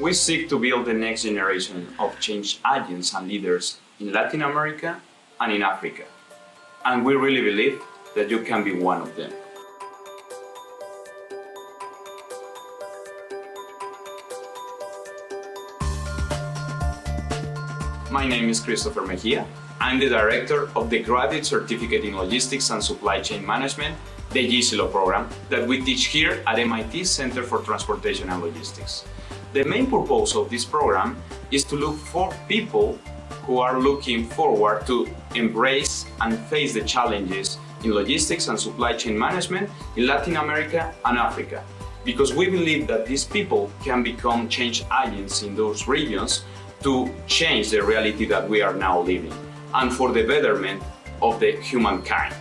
We seek to build the next generation of change agents and leaders in Latin America and in Africa. And we really believe that you can be one of them. My name is Christopher Mejia. I'm the director of the Graduate Certificate in Logistics and Supply Chain Management, the GCLOG program, that we teach here at MIT Center for Transportation and Logistics. The main purpose of this program is to look for people who are looking forward to embrace and face the challenges in logistics and supply chain management in Latin America and Africa. Because we believe that these people can become change agents in those regions to change the reality that we are now living and for the betterment of the humankind.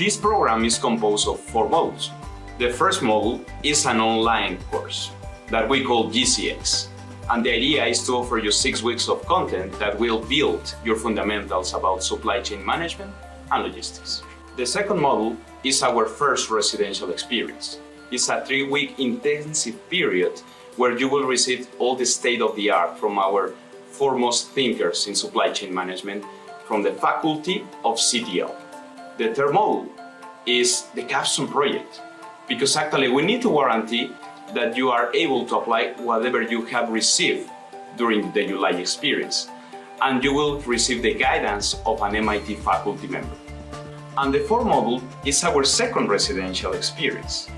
This program is composed of four modules. The first module is an online course that we call GCX. And the idea is to offer you six weeks of content that will build your fundamentals about supply chain management and logistics. The second module is our first residential experience. It's a three-week intensive period where you will receive all the state-of-the-art from our foremost thinkers in supply chain management from the faculty of CTL. The third module is the capstone project, because actually we need to guarantee that you are able to apply whatever you have received during the July experience, and you will receive the guidance of an MIT faculty member. And the fourth module is our second residential experience.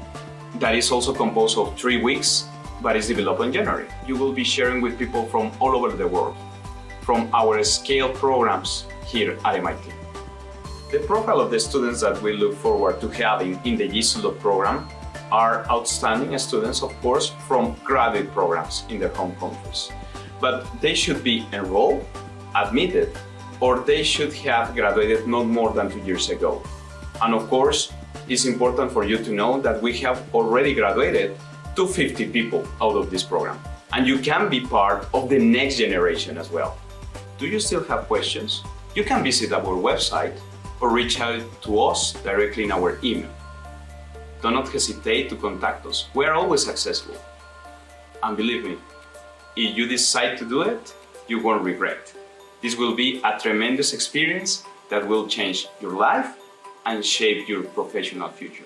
That is also composed of three weeks but is developed in January. You will be sharing with people from all over the world, from our scale programs here at MIT. The profile of the students that we look forward to having in the GCLOG program are outstanding students, of course, from graduate programs in their home countries. But they should be enrolled, admitted, or they should have graduated not more than two years ago. And of course, it's important for you to know that we have already graduated 250 people out of this program. And you can be part of the next generation as well. Do you still have questions? You can visit our website or reach out to us directly in our email. Do not hesitate to contact us. We are always accessible. And believe me, if you decide to do it, you won't regret. This will be a tremendous experience that will change your life and shape your professional future.